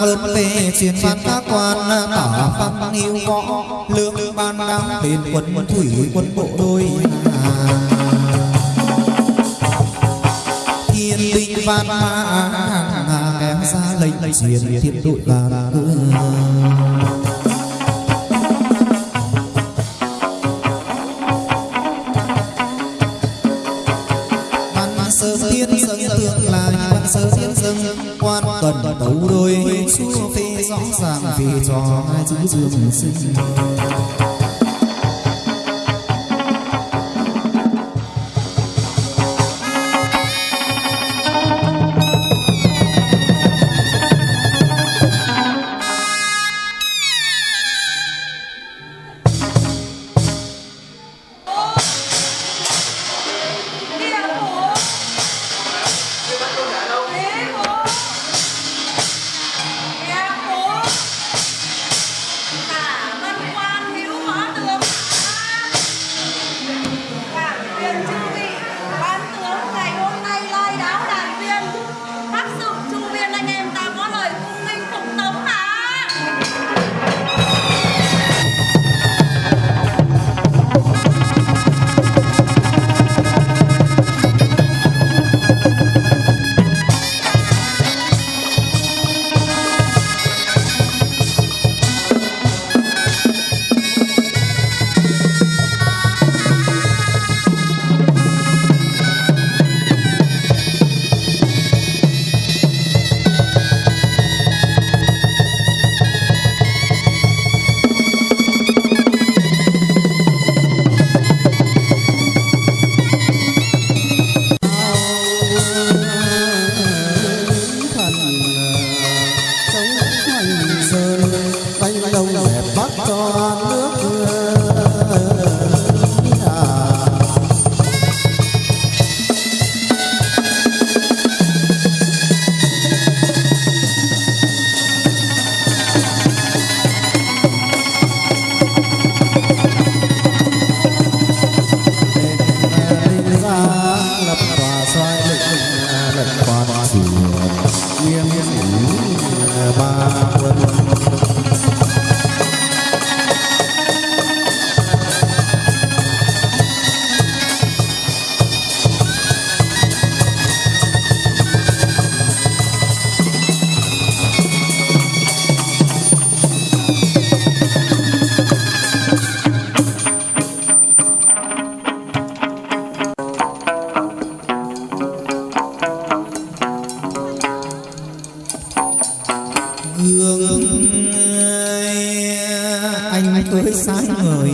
truyền phạt các quan lớn về truyền các quan, tả văn yêu võ. Lương ban đăng đến quân thủy, quân bộ đôi thiên binh văn mã kém ra lệnh truyền thiên đội là dâng quan cần đấu đôi, xua phi rõ ràng vì cho hai chữ dương sinh. cứ sai người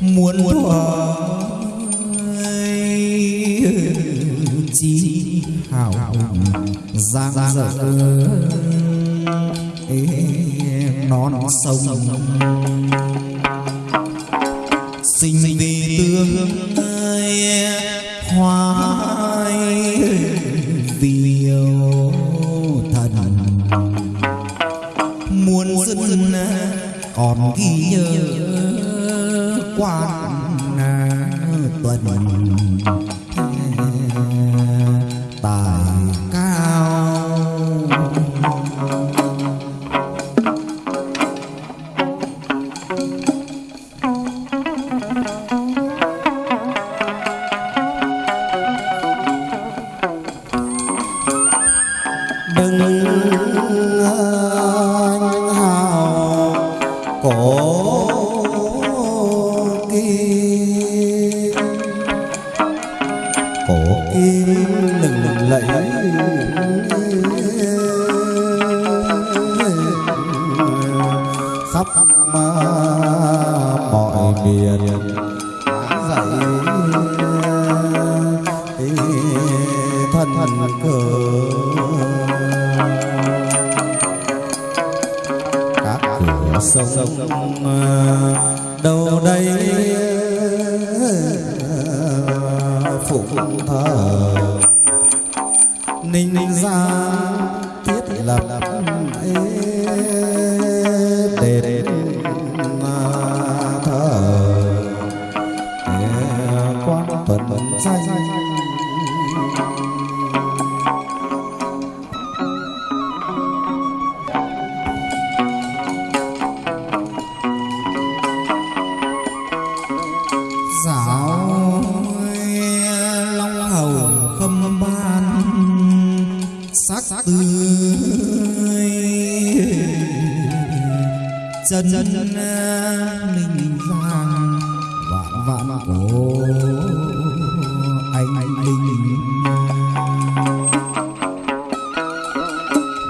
muốn thọ chi hảo giang dở. nó nó sông sinh vì tương ơi còn ghi nhớ quan à, tuần Cổ kim. Khổ kim lừng lẫy khắp mọi miền dạy thần cờ sông à, đâu đây? Phụng thờ. Ninh gia thiết lập đền à, thờ. Quan tuần danh chân chân mình giang vạn vạn cổ, anh linh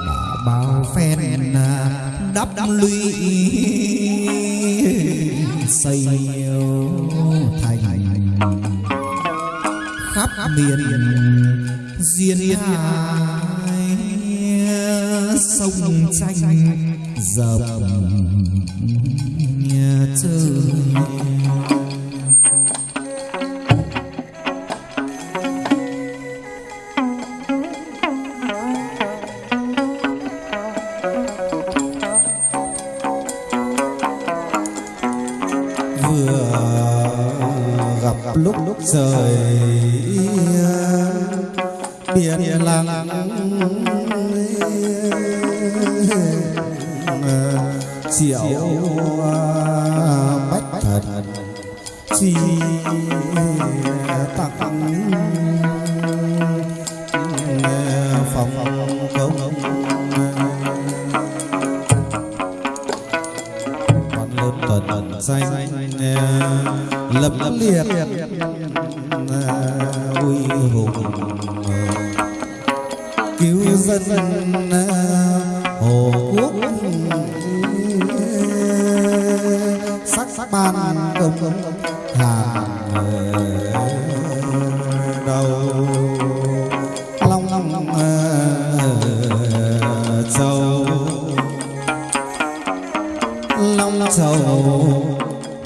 đã bao phen đắp đắp lũy, xây thành. Khắp miền duyên hải, sông tranh dập nhà vừa gặp lúc lúc rời biển lặng chi tặng phòng công quan lớn tuần danh lập liệt uy hùng cứu dân hồ quốc sắc sắc ban công sầu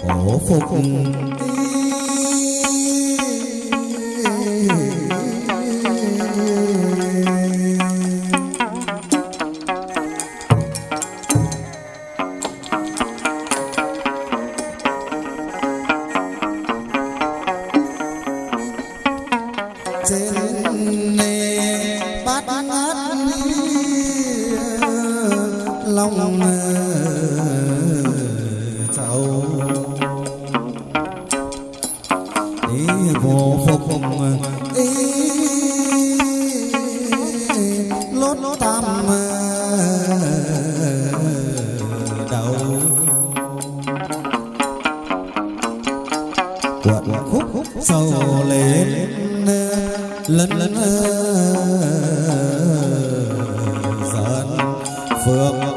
hổ phục ý vô phục ý lốt tam đầu quận khúc sâu lên lân lân dần phượng